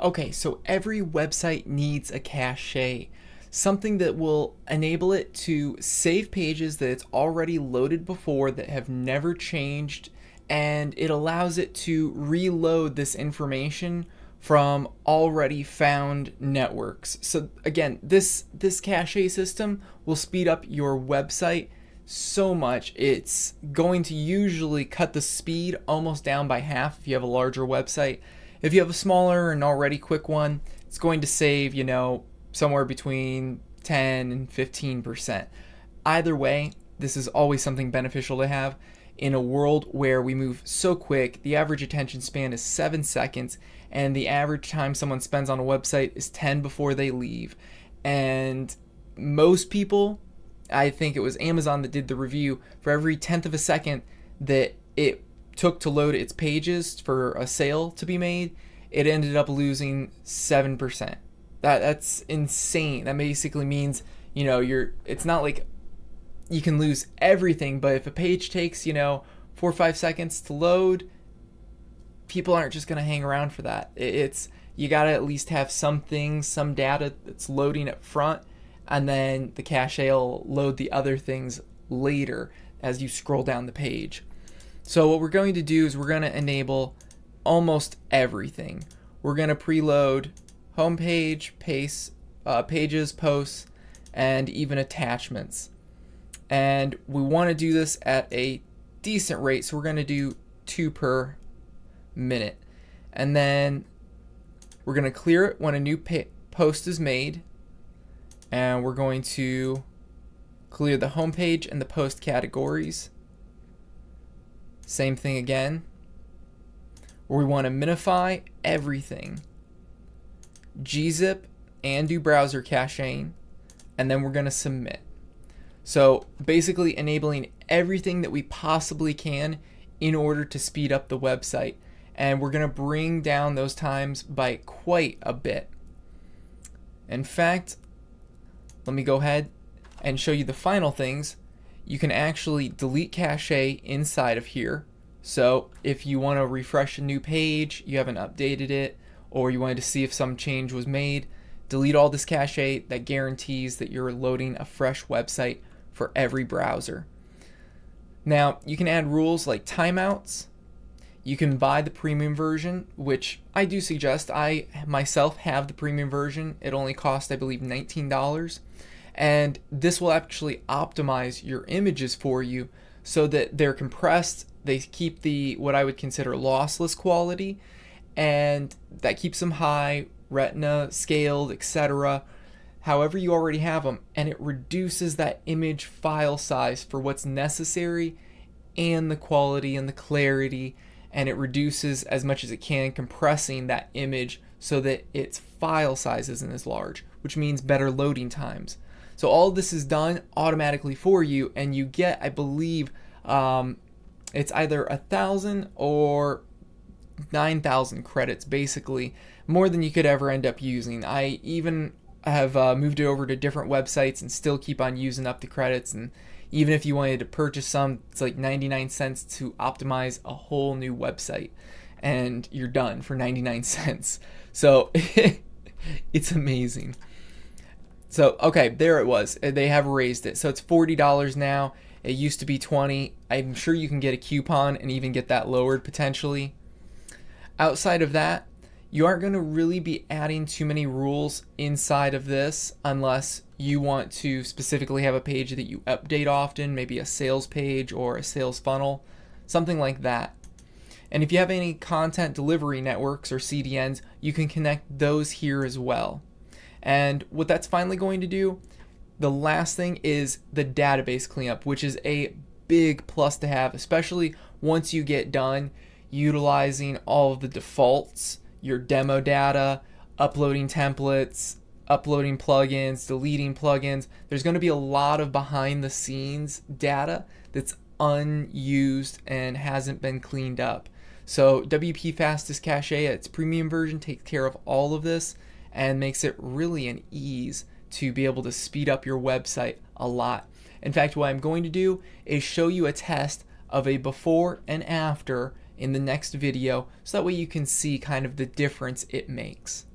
Okay, so every website needs a cache, something that will enable it to save pages that it's already loaded before that have never changed, and it allows it to reload this information from already found networks. So again, this this cache system will speed up your website so much. It's going to usually cut the speed almost down by half if you have a larger website. If you have a smaller and already quick one, it's going to save, you know, somewhere between 10 and 15%. Either way, this is always something beneficial to have. In a world where we move so quick, the average attention span is 7 seconds, and the average time someone spends on a website is 10 before they leave. And most people, I think it was Amazon that did the review, for every tenth of a second that it took to load its pages for a sale to be made, it ended up losing 7%. That that's insane. That basically means, you know, you're it's not like you can lose everything, but if a page takes, you know, 4 or 5 seconds to load, people aren't just going to hang around for that. It's you got to at least have some things, some data that's loading up front and then the cache will load the other things later as you scroll down the page. So what we're going to do is we're going to enable almost everything. We're going to preload homepage, pace, uh, pages, posts, and even attachments. And we want to do this at a decent rate, so we're going to do two per minute. And then we're going to clear it when a new post is made. And we're going to clear the homepage and the post categories. Same thing again. Where we want to minify everything. gzip and do browser caching. And then we're going to submit. So basically enabling everything that we possibly can in order to speed up the website. And we're going to bring down those times by quite a bit. In fact, let me go ahead and show you the final things you can actually delete cache inside of here. So if you want to refresh a new page, you haven't updated it, or you wanted to see if some change was made, delete all this cache that guarantees that you're loading a fresh website for every browser. Now, you can add rules like timeouts. You can buy the premium version, which I do suggest. I myself have the premium version. It only costs, I believe, $19 and this will actually optimize your images for you so that they're compressed they keep the what I would consider lossless quality and that keeps them high retina scaled etc however you already have them and it reduces that image file size for what's necessary and the quality and the clarity and it reduces as much as it can compressing that image so that its file size isn't as large which means better loading times so all this is done automatically for you, and you get, I believe, um, it's either a thousand or 9,000 credits, basically, more than you could ever end up using. I even have uh, moved it over to different websites and still keep on using up the credits. And even if you wanted to purchase some, it's like 99 cents to optimize a whole new website, and you're done for 99 cents. So it's amazing. So, okay, there it was. They have raised it. So it's $40 now. It used to be 20. I'm sure you can get a coupon and even get that lowered potentially. Outside of that, you aren't going to really be adding too many rules inside of this unless you want to specifically have a page that you update often, maybe a sales page or a sales funnel, something like that. And if you have any content delivery networks or CDNs, you can connect those here as well. And what that's finally going to do, the last thing is the database cleanup, which is a big plus to have, especially once you get done utilizing all of the defaults, your demo data, uploading templates, uploading plugins, deleting plugins. There's going to be a lot of behind the scenes data that's unused and hasn't been cleaned up. So WP Fastest Cache, its premium version, takes care of all of this and makes it really an ease to be able to speed up your website a lot. In fact, what I'm going to do is show you a test of a before and after in the next video so that way you can see kind of the difference it makes.